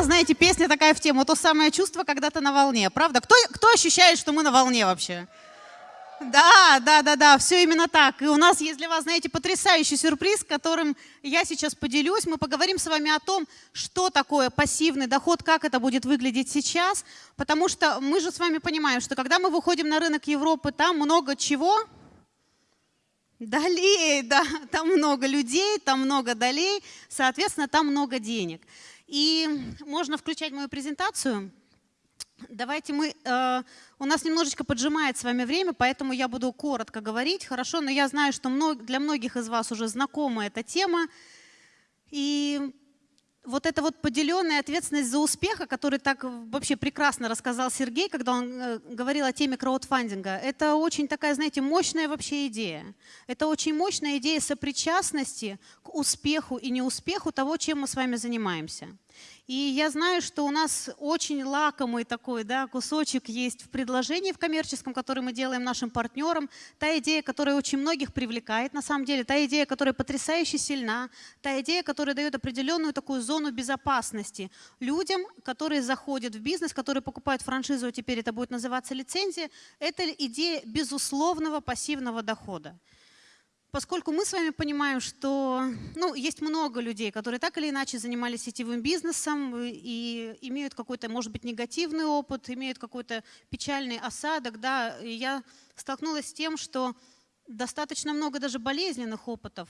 была, знаете, песня такая в тему, то самое чувство, когда ты на волне, правда? Кто, кто ощущает, что мы на волне вообще? Да, да, да, да, все именно так. И у нас есть для вас, знаете, потрясающий сюрприз, которым я сейчас поделюсь. Мы поговорим с вами о том, что такое пассивный доход, как это будет выглядеть сейчас. Потому что мы же с вами понимаем, что когда мы выходим на рынок Европы, там много чего? Долей, да, там много людей, там много долей, соответственно, там много денег. И можно включать мою презентацию. Давайте мы... Э, у нас немножечко поджимает с вами время, поэтому я буду коротко говорить, хорошо? Но я знаю, что для многих из вас уже знакома эта тема. И вот эта вот поделенная ответственность за успех, о которой так вообще прекрасно рассказал Сергей, когда он э, говорил о теме краудфандинга, это очень такая, знаете, мощная вообще идея. Это очень мощная идея сопричастности к успеху и неуспеху того, чем мы с вами занимаемся. И я знаю, что у нас очень лакомый такой да, кусочек есть в предложении в коммерческом, который мы делаем нашим партнерам. Та идея, которая очень многих привлекает, на самом деле, та идея, которая потрясающе сильна, та идея, которая дает определенную такую зону безопасности людям, которые заходят в бизнес, которые покупают франшизу, а теперь это будет называться лицензия, это идея безусловного пассивного дохода. Поскольку мы с вами понимаем, что ну, есть много людей, которые так или иначе занимались сетевым бизнесом и имеют какой-то, может быть, негативный опыт, имеют какой-то печальный осадок, да, я столкнулась с тем, что достаточно много даже болезненных опытов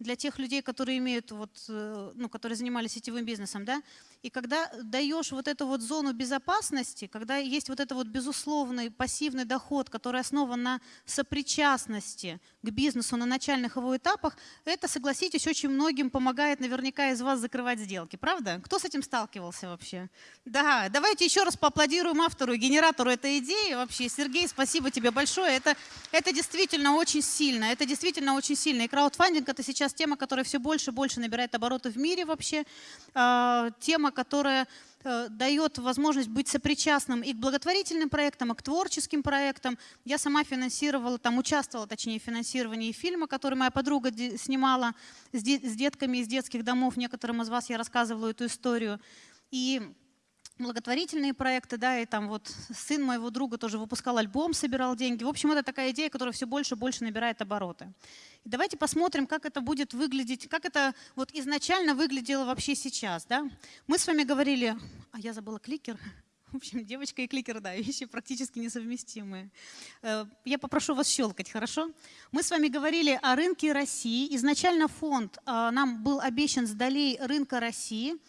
для тех людей, которые имеют вот, э, ну, которые занимались сетевым бизнесом, да, и когда даешь вот эту вот зону безопасности, когда есть вот это вот безусловный пассивный доход, который основан на сопричастности к бизнесу на начальных его этапах, это, согласитесь, очень многим помогает наверняка из вас закрывать сделки. Правда? Кто с этим сталкивался вообще? Да, давайте еще раз поаплодируем автору и генератору этой идеи. Вообще, Сергей, спасибо тебе большое. Это, это действительно очень сильно. Это действительно очень сильно. И краудфандинг – это сейчас тема, которая все больше и больше набирает обороты в мире вообще. А, тема, которая э, дает возможность быть сопричастным и к благотворительным проектам, и к творческим проектам. Я сама финансировала, там участвовала, точнее, в финансировании фильма, который моя подруга снимала с детками из детских домов. Некоторым из вас я рассказывала эту историю. И благотворительные проекты, да, и там вот сын моего друга тоже выпускал альбом, собирал деньги. В общем, это такая идея, которая все больше и больше набирает обороты. И давайте посмотрим, как это будет выглядеть, как это вот изначально выглядело вообще сейчас, да. Мы с вами говорили, а я забыла кликер, в общем, девочка и кликер, да, вещи практически несовместимые. Э, я попрошу вас щелкать, хорошо? Мы с вами говорили о рынке России. Изначально фонд э, нам был обещан с долей рынка России –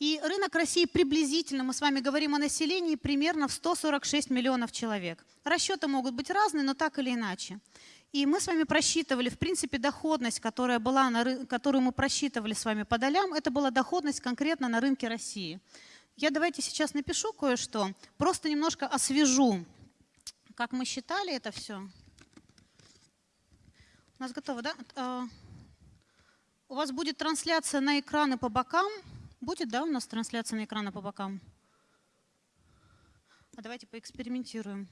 и рынок России приблизительно, мы с вами говорим о населении, примерно в 146 миллионов человек. Расчеты могут быть разные, но так или иначе. И мы с вами просчитывали, в принципе, доходность, которая была на, которую мы просчитывали с вами по долям, это была доходность конкретно на рынке России. Я давайте сейчас напишу кое-что, просто немножко освежу, как мы считали это все. У нас готово, да? А, у вас будет трансляция на экраны по бокам. Будет, да, у нас трансляция на экрана по бокам? А давайте поэкспериментируем.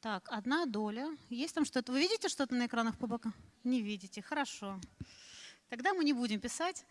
Так, одна доля. Есть там что-то? Вы видите что-то на экранах по бокам? Не видите. Хорошо. Тогда мы не будем писать.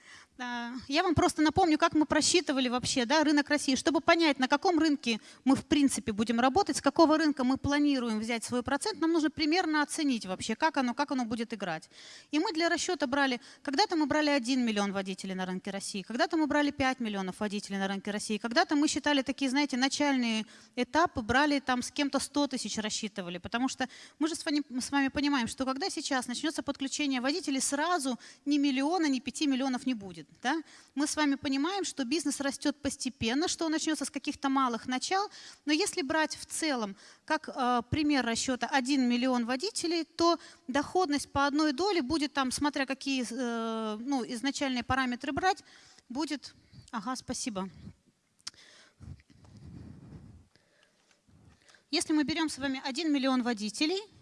Я вам просто напомню, как мы просчитывали вообще да, рынок России, чтобы понять, на каком рынке мы в принципе будем работать, с какого рынка мы планируем взять свой процент, нам нужно примерно оценить вообще, как оно, как оно будет играть. И мы для расчета брали, когда-то мы брали 1 миллион водителей на рынке России, когда-то мы брали 5 миллионов водителей на рынке России, когда-то мы считали такие, знаете, начальные этапы, брали там с кем-то 100 тысяч рассчитывали, потому что мы же с вами, с вами понимаем, что когда сейчас начнется подключение водителей, сразу не миллиона, ни пяти миллионов не будет. Да? Мы с вами понимаем, что бизнес растет постепенно, что он начнется с каких-то малых начал, но если брать в целом, как э, пример расчета 1 миллион водителей, то доходность по одной доле будет там, смотря какие э, ну, изначальные параметры брать, будет... Ага, спасибо. Если мы берем с вами 1 миллион водителей –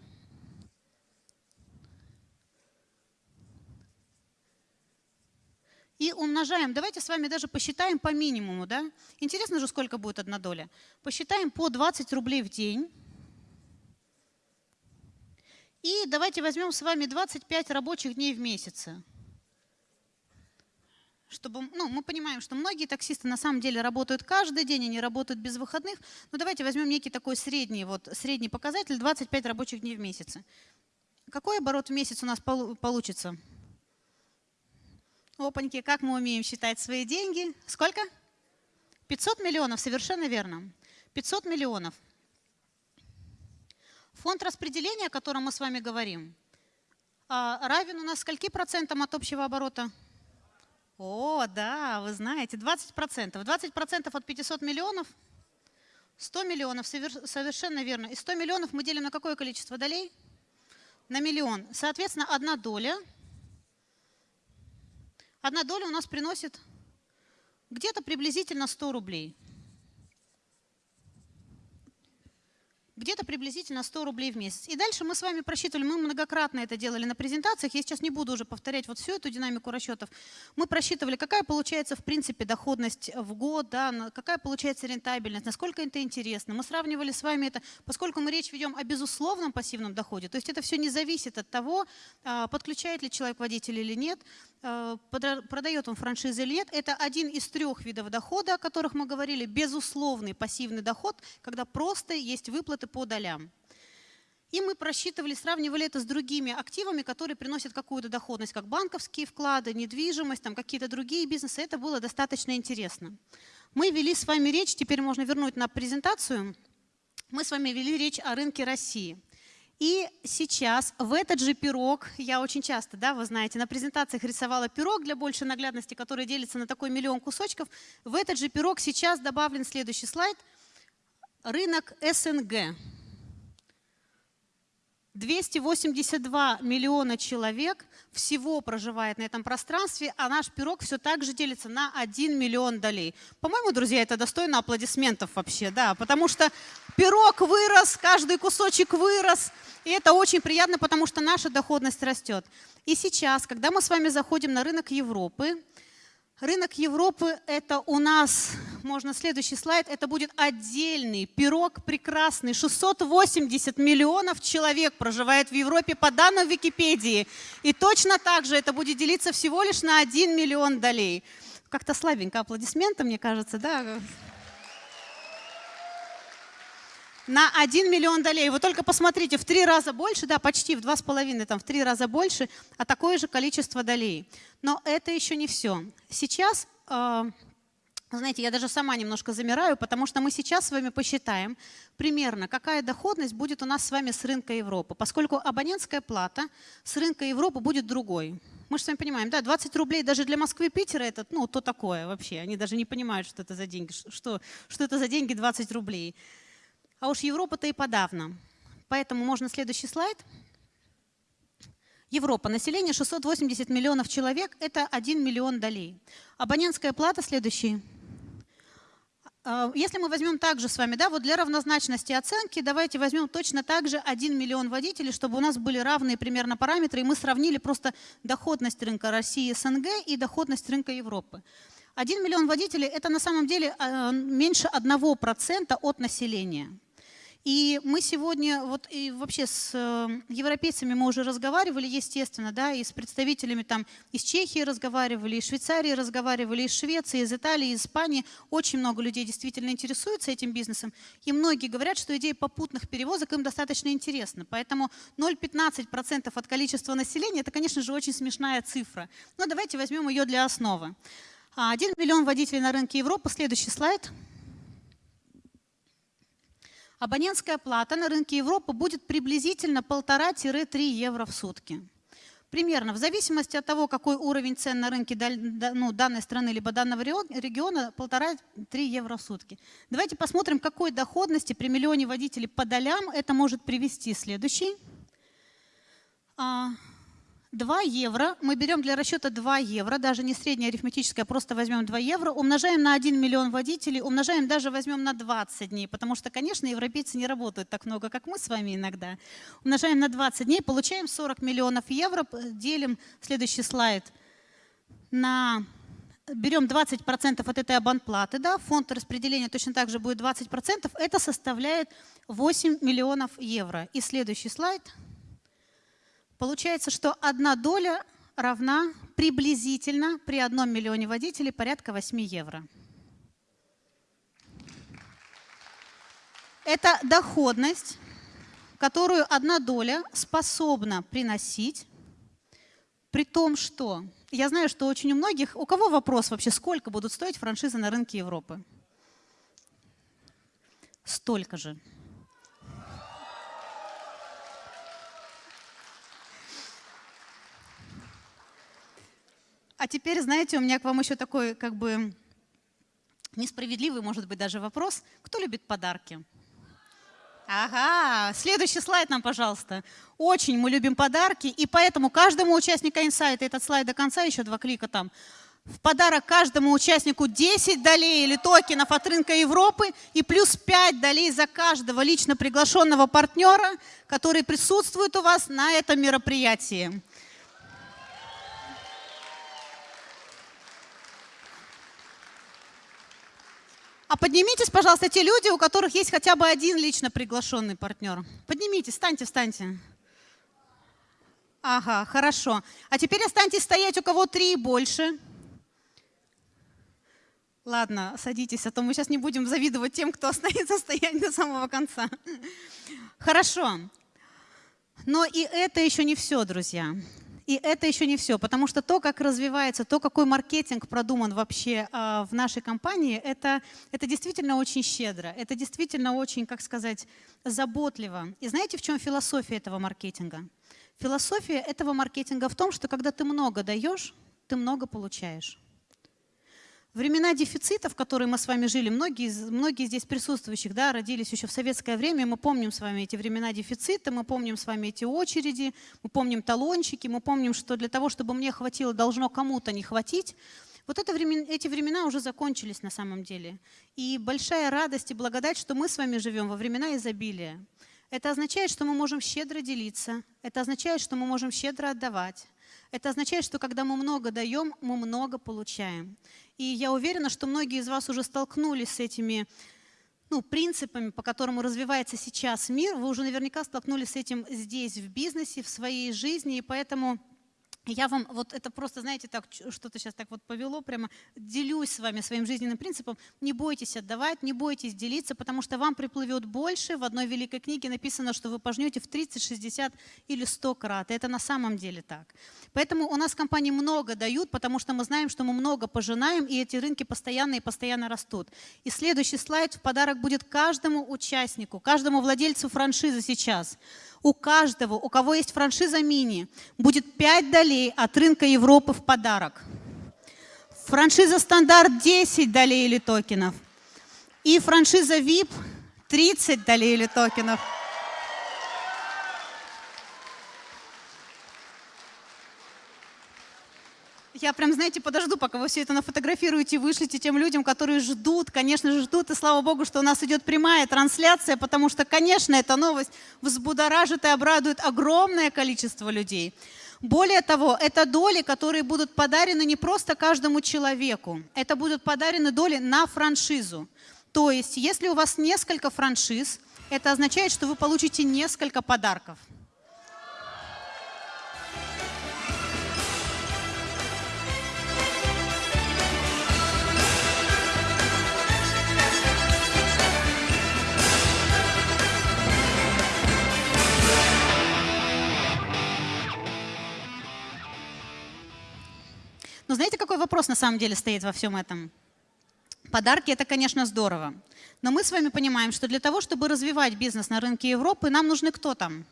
и умножаем. Давайте с вами даже посчитаем по минимуму. Да? Интересно же, сколько будет одна доля. Посчитаем по 20 рублей в день. И давайте возьмем с вами 25 рабочих дней в месяц. чтобы, ну, мы понимаем, что многие таксисты на самом деле работают каждый день, они работают без выходных, но давайте возьмем некий такой средний, вот, средний показатель, 25 рабочих дней в месяц. Какой оборот в месяц у нас получится? Опаньки, как мы умеем считать свои деньги? Сколько? 500 миллионов, совершенно верно. 500 миллионов. Фонд распределения, о котором мы с вами говорим, а, равен у нас скольки процентам от общего оборота? О, да, вы знаете, 20 процентов. 20 процентов от 500 миллионов? 100 миллионов, совершенно верно. И 100 миллионов мы делим на какое количество долей? На миллион. Соответственно, одна доля. Одна доля у нас приносит где-то приблизительно 100 рублей. Где-то приблизительно 100 рублей в месяц. И дальше мы с вами просчитывали, мы многократно это делали на презентациях, я сейчас не буду уже повторять вот всю эту динамику расчетов. Мы просчитывали, какая получается в принципе доходность в год, да, какая получается рентабельность, насколько это интересно. Мы сравнивали с вами это, поскольку мы речь ведем о безусловном пассивном доходе, то есть это все не зависит от того, а, подключает ли человек водитель или нет, а, продает он франшизы или нет. Это один из трех видов дохода, о которых мы говорили, безусловный пассивный доход, когда просто есть выплаты выплаты по долям. И мы просчитывали, сравнивали это с другими активами, которые приносят какую-то доходность, как банковские вклады, недвижимость, там какие-то другие бизнесы. Это было достаточно интересно. Мы вели с вами речь, теперь можно вернуть на презентацию. Мы с вами вели речь о рынке России. И сейчас в этот же пирог, я очень часто, да, вы знаете, на презентациях рисовала пирог для большей наглядности, который делится на такой миллион кусочков. В этот же пирог сейчас добавлен следующий слайд – рынок СНГ. 282 миллиона человек всего проживает на этом пространстве, а наш пирог все так же делится на 1 миллион долей. По-моему, друзья, это достойно аплодисментов вообще, да, потому что пирог вырос, каждый кусочек вырос, и это очень приятно, потому что наша доходность растет. И сейчас, когда мы с вами заходим на рынок Европы, Рынок Европы – это у нас, можно следующий слайд, это будет отдельный пирог прекрасный. 680 миллионов человек проживает в Европе по данным Википедии. И точно так же это будет делиться всего лишь на 1 миллион долей. Как-то слабенько аплодисменты, мне кажется, да? На 1 миллион долей. Вы только посмотрите, в три раза больше, да, почти в два с половиной, там в три раза больше, а такое же количество долей. Но это еще не все. Сейчас, э, знаете, я даже сама немножко замираю, потому что мы сейчас с вами посчитаем примерно, какая доходность будет у нас с вами с рынка Европы, поскольку абонентская плата с рынка Европы будет другой. Мы же с вами понимаем, да, 20 рублей даже для Москвы и Питера это, ну, то такое вообще. Они даже не понимают, что это за деньги, что, что это за деньги 20 рублей. А уж Европа-то и подавно. Поэтому можно следующий слайд. Европа. Население 680 миллионов человек. Это 1 миллион долей. Абонентская плата следующий. А, если мы возьмем также с вами, да, вот для равнозначности оценки, давайте возьмем точно так же 1 миллион водителей, чтобы у нас были равные примерно параметры, и мы сравнили просто доходность рынка России СНГ и доходность рынка Европы. 1 миллион водителей – это на самом деле а, меньше 1% от населения. И мы сегодня, вот и вообще с э, европейцами мы уже разговаривали, естественно, да, и с представителями там из Чехии разговаривали, из Швейцарии разговаривали, из Швеции, из Италии, из Испании. Очень много людей действительно интересуются этим бизнесом. И многие говорят, что идея попутных перевозок им достаточно интересна. Поэтому 0,15% от количества населения – это, конечно же, очень смешная цифра. Но давайте возьмем ее для основы. 1 миллион водителей на рынке Европы. Следующий слайд – абонентская плата на рынке Европы будет приблизительно 1,5-3 евро в сутки. Примерно, в зависимости от того, какой уровень цен на рынке ну, данной страны либо данного региона, 1,5-3 евро в сутки. Давайте посмотрим, какой доходности при миллионе водителей по долям это может привести. Следующий. А, 2 евро, мы берем для расчета 2 евро, даже не среднее арифметическое, а просто возьмем 2 евро, умножаем на 1 миллион водителей, умножаем даже возьмем на 20 дней, потому что, конечно, европейцы не работают так много, как мы с вами иногда. Умножаем на 20 дней, получаем 40 миллионов евро, делим, следующий слайд, на берем 20% от этой абонплаты, да, фонд распределения точно так же будет 20%, это составляет 8 миллионов евро. И следующий слайд – Получается, что одна доля равна приблизительно при одном миллионе водителей порядка 8 евро. Это доходность, которую одна доля способна приносить, при том, что я знаю, что очень у многих, у кого вопрос вообще, сколько будут стоить франшизы на рынке Европы? Столько же. А теперь, знаете, у меня к вам еще такой, как бы, несправедливый, может быть, даже вопрос. Кто любит подарки? Ага, следующий слайд нам, пожалуйста. Очень мы любим подарки, и поэтому каждому участнику инсайта, этот слайд до конца, еще два клика там, в подарок каждому участнику 10 долей или токенов от рынка Европы и плюс 5 долей за каждого лично приглашенного партнера, который присутствует у вас на этом мероприятии. А поднимитесь, пожалуйста, те люди, у которых есть хотя бы один лично приглашенный партнер. Поднимитесь, встаньте, встаньте. Ага, хорошо. А теперь останьтесь стоять, у кого три и больше. Ладно, садитесь, а то мы сейчас не будем завидовать тем, кто останется стоять до самого конца. Хорошо. Но и это еще не все, друзья. И это еще не все, потому что то, как развивается, то, какой маркетинг продуман вообще э, в нашей компании, это, это действительно очень щедро, это действительно очень, как сказать, заботливо. И знаете, в чем философия этого маркетинга? Философия этого маркетинга в том, что когда ты много даешь, ты много получаешь. Времена дефицита, в которые мы с вами жили, многие, многие здесь присутствующих да, родились еще в советское время, мы помним с вами эти времена дефицита, мы помним с вами эти очереди, мы помним талончики, мы помним, что для того, чтобы мне хватило, должно кому-то не хватить. Вот это времена, эти времена уже закончились на самом деле. И большая радость и благодать, что мы с вами живем во времена изобилия. Это означает, что мы можем щедро делиться, это означает, что мы можем щедро отдавать. Это означает, что когда мы много даем, мы много получаем. И я уверена, что многие из вас уже столкнулись с этими ну, принципами, по которым развивается сейчас мир. Вы уже наверняка столкнулись с этим здесь, в бизнесе, в своей жизни, и поэтому я вам вот это просто, знаете, так что-то сейчас так вот повело, прямо делюсь с вами своим жизненным принципом. Не бойтесь отдавать, не бойтесь делиться, потому что вам приплывет больше. В одной великой книге написано, что вы пожнете в 30, 60 или 100 крат. Это на самом деле так. Поэтому у нас компании много дают, потому что мы знаем, что мы много пожинаем, и эти рынки постоянно и постоянно растут. И следующий слайд в подарок будет каждому участнику, каждому владельцу франшизы сейчас у каждого, у кого есть франшиза мини, будет 5 долей от рынка Европы в подарок. Франшиза стандарт 10 долей или токенов. И франшиза VIP 30 долей или токенов. Я прям, знаете, подожду, пока вы все это нафотографируете и вышлите тем людям, которые ждут, конечно же, ждут. И слава Богу, что у нас идет прямая трансляция, потому что, конечно, эта новость взбудоражит и обрадует огромное количество людей. Более того, это доли, которые будут подарены не просто каждому человеку, это будут подарены доли на франшизу. То есть, если у вас несколько франшиз, это означает, что вы получите несколько подарков. Но знаете, какой вопрос на самом деле стоит во всем этом? Подарки – это, конечно, здорово. Но мы с вами понимаем, что для того, чтобы развивать бизнес на рынке Европы, нам нужны кто там?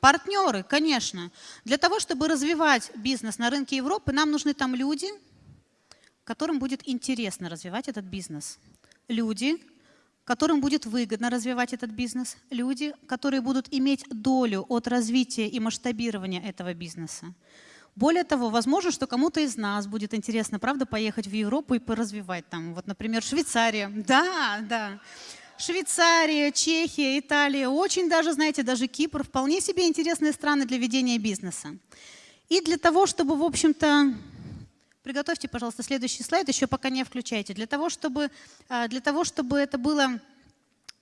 Партнеры, конечно. Для того, чтобы развивать бизнес на рынке Европы, нам нужны там люди, которым будет интересно развивать этот бизнес. Люди, которым будет выгодно развивать этот бизнес. Люди, которые будут иметь долю от развития и масштабирования этого бизнеса. Более того, возможно, что кому-то из нас будет интересно, правда, поехать в Европу и поразвивать там, вот, например, Швейцария. Да, да. Швейцария, Чехия, Италия, очень даже, знаете, даже Кипр, вполне себе интересные страны для ведения бизнеса. И для того, чтобы, в общем-то, приготовьте, пожалуйста, следующий слайд, еще пока не включайте. Для того, чтобы, а, для того, чтобы это было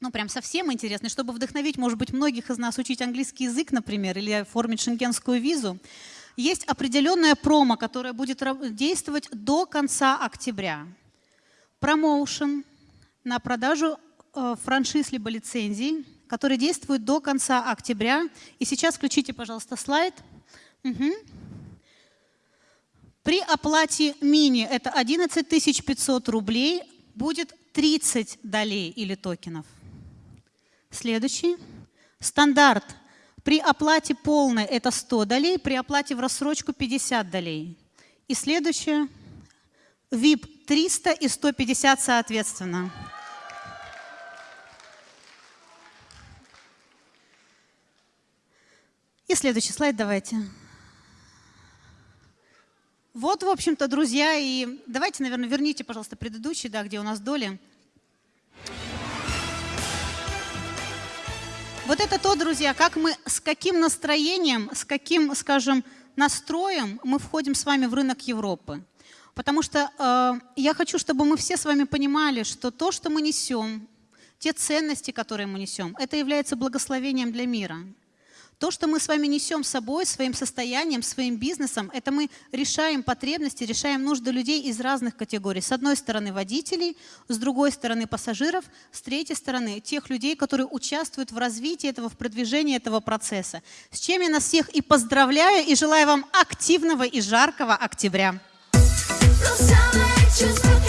ну, прям совсем интересный, чтобы вдохновить, может быть, многих из нас учить английский язык, например, или оформить шенгенскую визу, есть определенная промо, которая будет действовать до конца октября. Промоушен на продажу э, франшиз либо лицензий, который действует до конца октября. И сейчас включите, пожалуйста, слайд. Угу. При оплате мини, это 11 500 рублей, будет 30 долей или токенов. Следующий. Стандарт. При оплате полной это 100 долей, при оплате в рассрочку 50 долей. И следующее. VIP 300 и 150 соответственно. И следующий слайд давайте. Вот, в общем-то, друзья, и давайте, наверное, верните, пожалуйста, предыдущий, да, где у нас доли. Вот это то, друзья, как мы, с каким настроением, с каким, скажем, настроем мы входим с вами в рынок Европы. Потому что э, я хочу, чтобы мы все с вами понимали, что то, что мы несем, те ценности, которые мы несем, это является благословением для мира. То, что мы с вами несем с собой, своим состоянием, своим бизнесом, это мы решаем потребности, решаем нужды людей из разных категорий. С одной стороны водителей, с другой стороны пассажиров, с третьей стороны тех людей, которые участвуют в развитии этого, в продвижении этого процесса. С чем я нас всех и поздравляю, и желаю вам активного и жаркого октября. Just